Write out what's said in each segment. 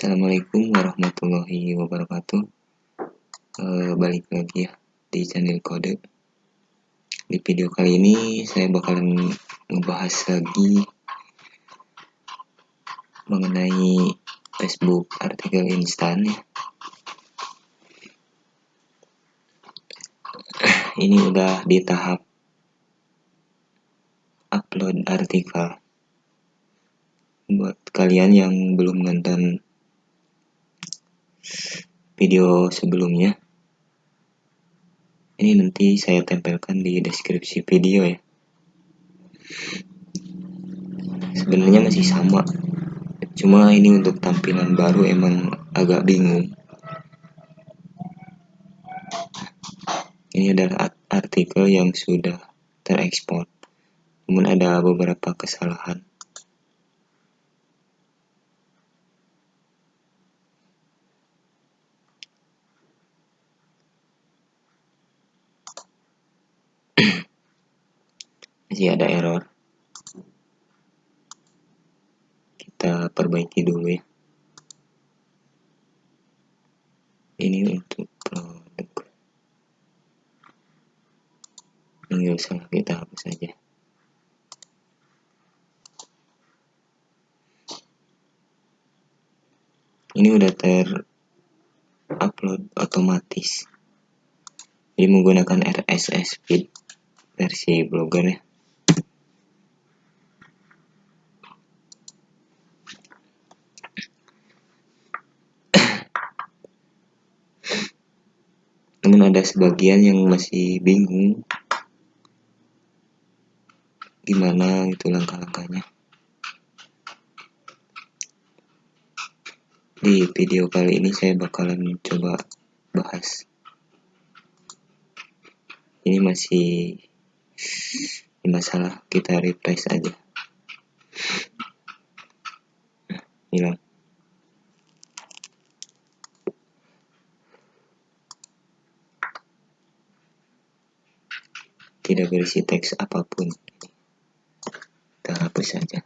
Assalamualaikum warahmatullahi wabarakatuh. E, Balik lagi ya di channel kode. Di video kali ini saya bakalan ngebahas lagi Mengenai Facebook artikel instan ya. Ini udah di tahap upload artikel. Buat kalian yang belum nonton video sebelumnya. Ini nanti saya tempelkan di deskripsi video ya. Sebenarnya masih sama. Cuma ini untuk tampilan baru emang agak bingung. Ini adalah artikel yang sudah terekspor. Namun ada beberapa kesalahan masih ada error. Kita perbaiki dulu ya. Ini untuk produk. Ini usah kita hapus saja ini udah ter upload otomatis. Jadi menggunakan RSS feed versi blogger ya namun ada sebagian yang masih bingung. Gimana itu langkah-langkahnya? Di video kali ini saya bakalan coba bahas. Ini masih masalah kita refresh aja. Hilang tidak berisi teks apa pun. Kita hapus saja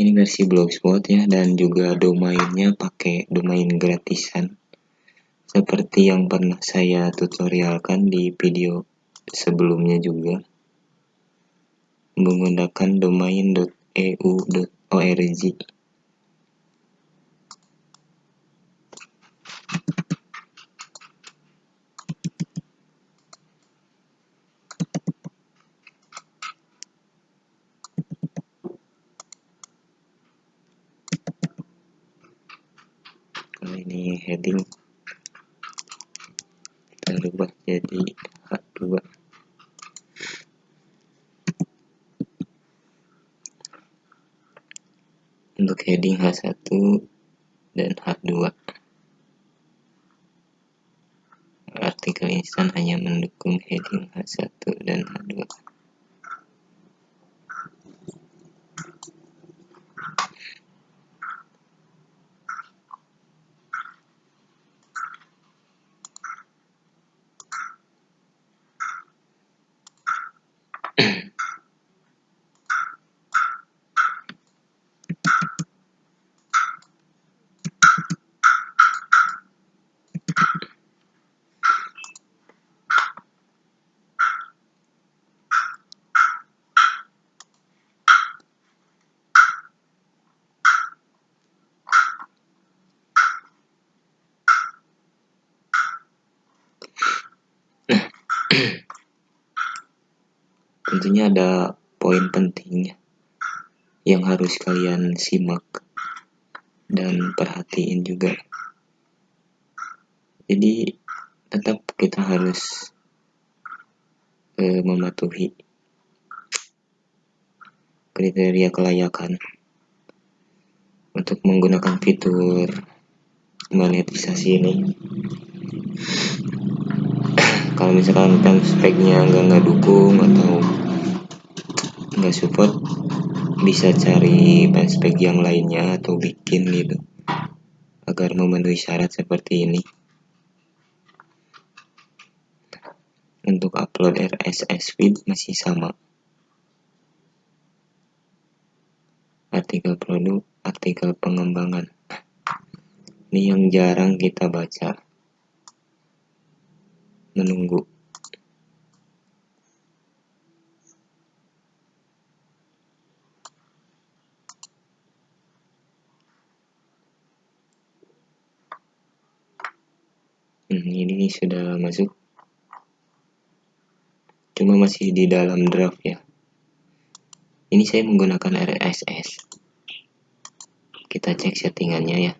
ini versi blogspot ya dan juga domainnya pakai domain gratisan. Seperti yang pernah saya tutorialkan di video sebelumnya juga. Menggunakan domain.eu.org kalau ini heading kita rubah jadi H2 untuk heading H1 dan H2 artikel instan hanya mendukung heading H1 dan H2 tentunya ada poin pentingnya yang harus kalian simak dan perhatiin juga. Jadi tetap kita harus e, mematuhi kriteria kelayakan untuk menggunakan fitur monetisasi ini kalau misalkan kan speknya nggak nggak dukung atau nggak support bisa cari spek yang lainnya atau bikin gitu. Agar memenuhi syarat seperti ini. Untuk upload RSS feed masih sama. Artikel produk artikel pengembangan. Ini yang jarang kita baca menunggu. Hmm, ini sudah masuk. Cuma masih di dalam draft ya. Ini saya menggunakan RSS kita cek settingannya ya.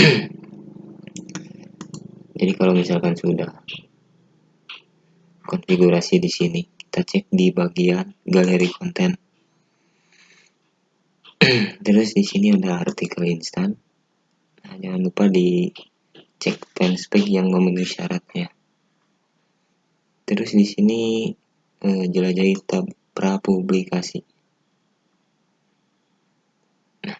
Jadi kalau misalkan sudah konfigurasi di sini. Kita cek di bagian galeri konten. Terus di sini ada artikel instan. Nah, jangan lupa di cek fanspage yang memenuhi syaratnya. Terus di sini eh, jelajahi tab prapublikasi. Nah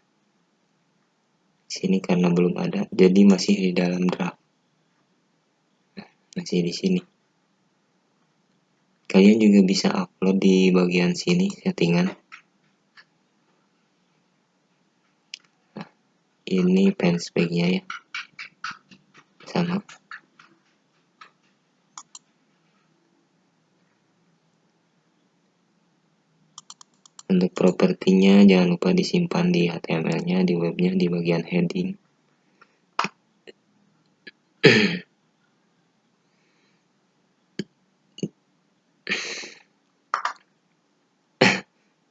sini karena belum ada jadi masih di dalam draft. Nah, masih di sini kalian juga bisa upload di bagian sini settingan. Nah, ini fanspage nya ya. Sama. Untuk propertinya jangan lupa disimpan di HTML nya di webnya di bagian heading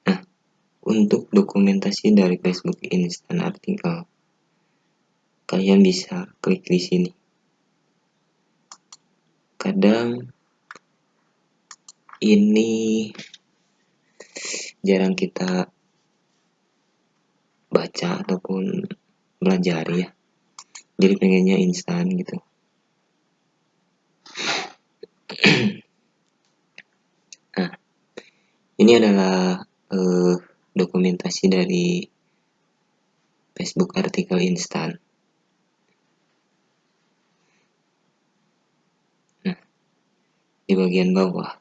nah untuk dokumentasi dari Facebook Instant Artikel kalian bisa klik di sini. Kadang ini jarang kita baca ataupun belajar ya. Jadi pengennya instan gitu. Nah ini adalah uh, dokumentasi dari Facebook artikel instan di bagian bawah.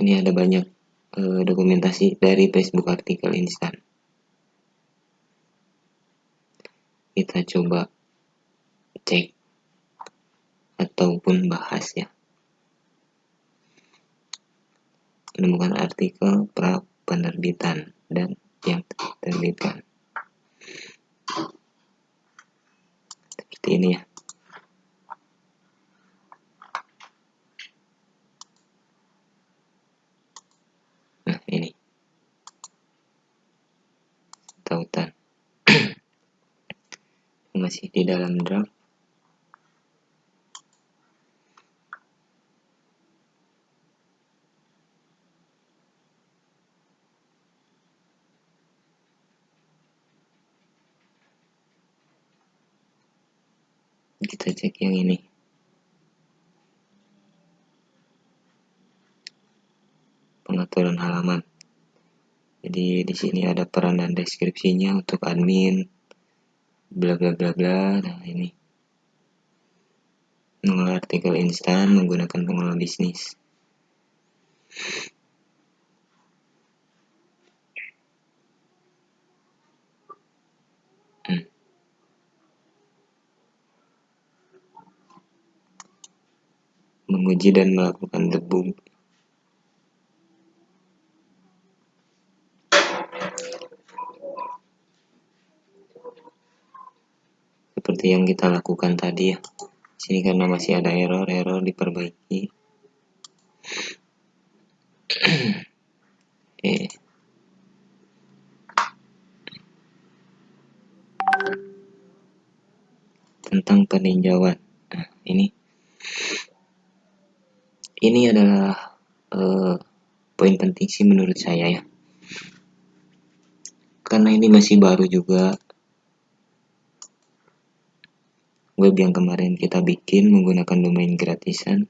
Ini ada banyak e, dokumentasi dari Facebook artikel instan. Kita coba cek ataupun bahas ya. Menemukan artikel pra penerbitan dan yang terbitkan. Seperti ini ya. tautan masih di dalam draft kita cek yang ini pengaturan halaman. Jadi di sini ada peran dan deskripsinya untuk admin bla bla bla bla nah ini. Mengolah artikel instan menggunakan pengolah bisnis hmm. Menguji dan melakukan debug seperti yang kita lakukan tadi ya. Sini karena masih ada error error diperbaiki. Oke. Tentang peninjauan. Nah ini ini adalah uh, poin penting sih menurut saya ya. Karena ini masih baru juga. Web yang kemarin kita bikin menggunakan domain gratisan.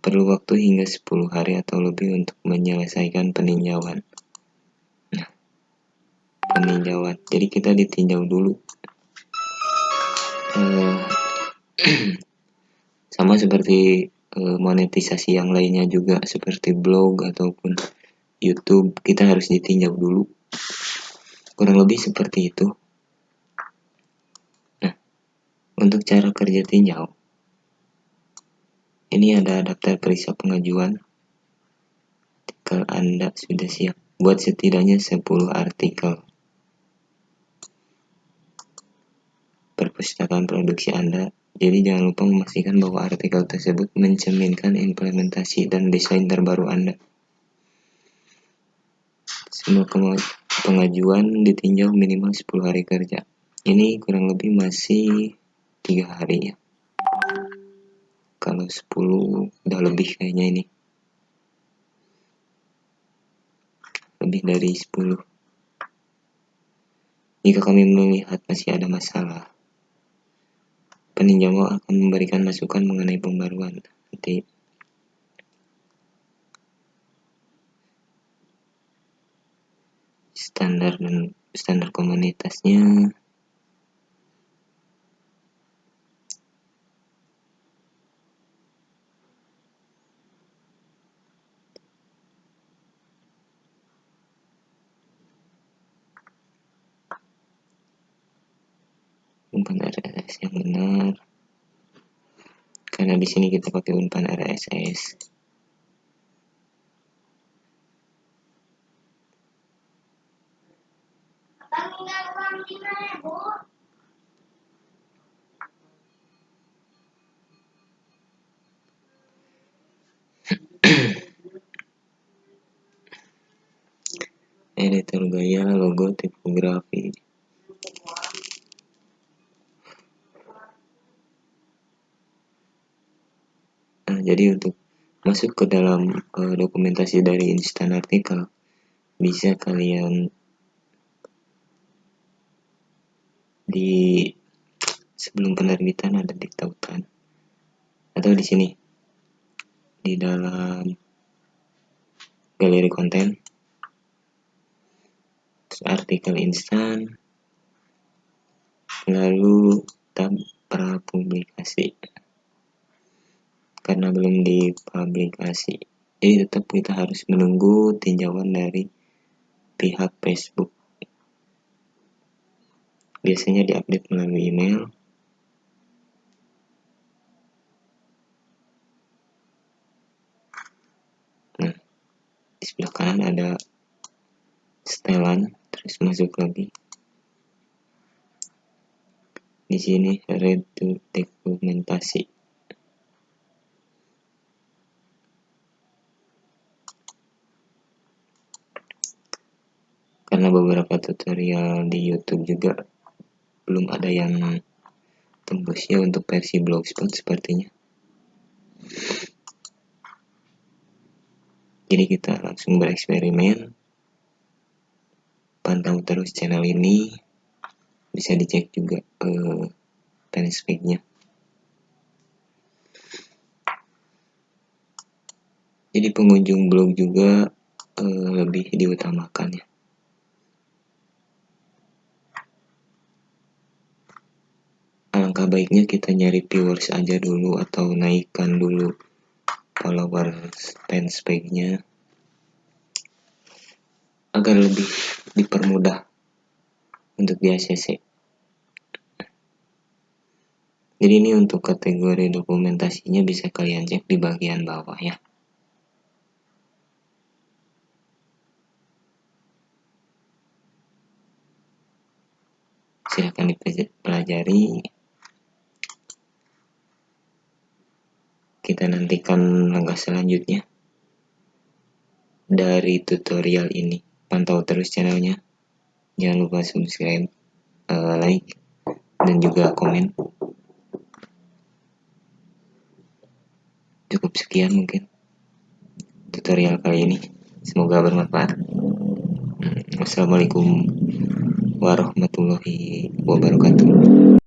Perlu waktu hingga 10 hari atau lebih untuk menyelesaikan peninjauan. Nah peninjauan. Jadi kita ditinjau dulu uh, sama seperti uh, monetisasi yang lainnya juga seperti blog ataupun YouTube kita harus ditinjau dulu. Kurang lebih seperti itu. Nah untuk cara kerja tinjau ini ada daftar periksa pengajuan. Artikel Anda sudah siap buat setidaknya 10 artikel perpustakaan produksi Anda. Jadi jangan lupa memastikan bahwa artikel tersebut mencerminkan implementasi dan desain terbaru Anda. Semua pengajuan ditinjau minimal 10 hari kerja. Ini kurang lebih masih tiga hari ya. Kalau 10 udah lebih kayaknya ini. Lebih dari 10. Jika kami melihat masih ada masalah, peninjau akan memberikan masukan mengenai pembaruan. Nanti. Standar dan standar komunitasnya. Umpan RSS yang benar. Karena di sini kita pakai umpan RSS editor gaya logo tipografi jadi untuk masuk ke dalam uh, dokumentasi dari instan artikel bisa kalian di sebelum penerbitan ada ditautan atau di sini di dalam galeri konten. Artikel instan. Lalu tab prapublikasi karena belum dipublikasi. Jadi tetap kita harus menunggu tinjauan dari pihak Facebook. Biasanya diupdate melalui email. Nah di sebelah kanan ada setelan terus masuk lagi. Di sini read to dokumentasi karena beberapa tutorial di YouTube juga belum ada yang tembus ya untuk versi blogspot sepertinya. Jadi kita langsung bereksperimen. Pantau terus channel ini. Bisa dicek juga eh, jadi pengunjung blog juga eh, lebih diutamakan ya alangkah baiknya kita nyari viewers aja dulu atau naikkan dulu followers fanspage-nya agar lebih dipermudah untuk di ACC jadi ini untuk kategori dokumentasinya bisa kalian cek di bagian bawah ya. Silahkan dipelajari kita nantikan langkah selanjutnya dari tutorial ini. Pantau terus channelnya. Jangan lupa subscribe uh, like dan juga komen. Cukup sekian mungkin tutorial kali ini. Semoga bermanfaat. Wassalamualaikum warahmatullahi wabarakatuh